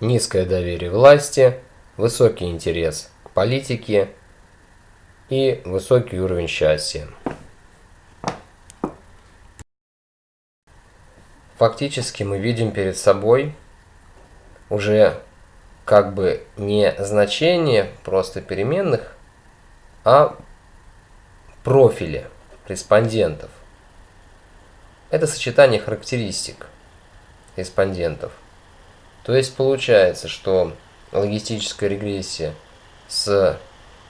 низкое доверие власти, высокий интерес к политике и высокий уровень счастья. Фактически мы видим перед собой уже как бы не значение просто переменных, а профили респондентов. Это сочетание характеристик респондентов. То есть получается, что логистическая регрессия с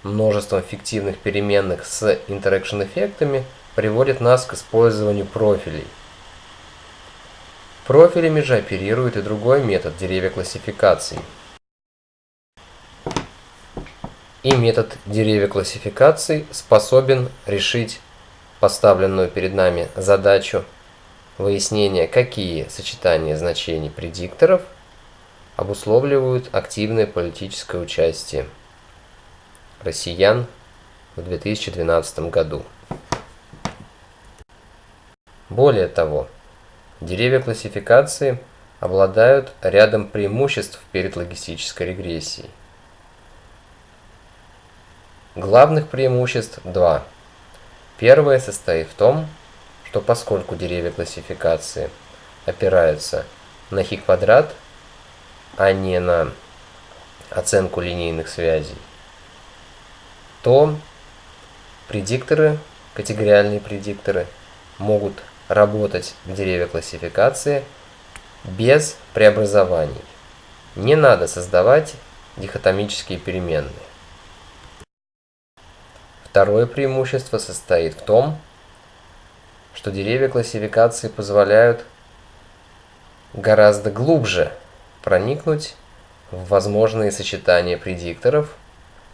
множеством фиктивных переменных с interaction эффектами приводит нас к использованию профилей. Профилями же оперирует и другой метод деревья классификации. И метод деревья классификации способен решить поставленную перед нами задачу выяснения, какие сочетания значений предикторов обусловливают активное политическое участие россиян в 2012 году. Более того, деревья классификации обладают рядом преимуществ перед логистической регрессией. Главных преимуществ два. Первое состоит в том, что поскольку деревья классификации опираются на хи квадрат, а не на оценку линейных связей, то предикторы, категориальные предикторы, могут работать в деревья классификации без преобразований. Не надо создавать дихотомические переменные. Второе преимущество состоит в том, что деревья классификации позволяют гораздо глубже проникнуть в возможные сочетания предикторов,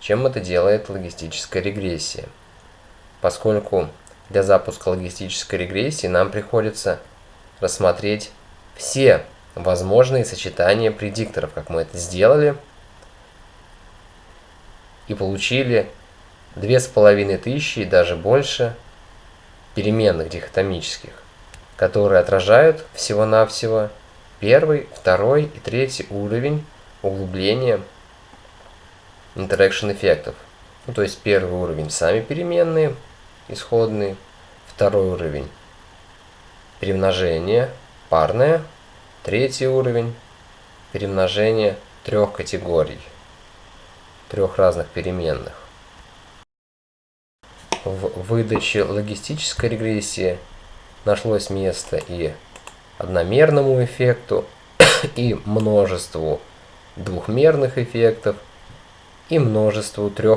чем это делает логистическая регрессия. Поскольку для запуска логистической регрессии нам приходится рассмотреть все возможные сочетания предикторов, как мы это сделали, и получили две с половиной тысячи и даже больше переменных дихотомических, которые отражают всего-навсего первый, второй и третий уровень углубления interaction эффектов. Ну, то есть первый уровень сами переменные, исходные, второй уровень перемножение парное, третий уровень перемножение трех категорий, трех разных переменных. В выдаче логистической регрессии нашлось место и одномерному эффекту, и множеству двухмерных эффектов, и множеству трех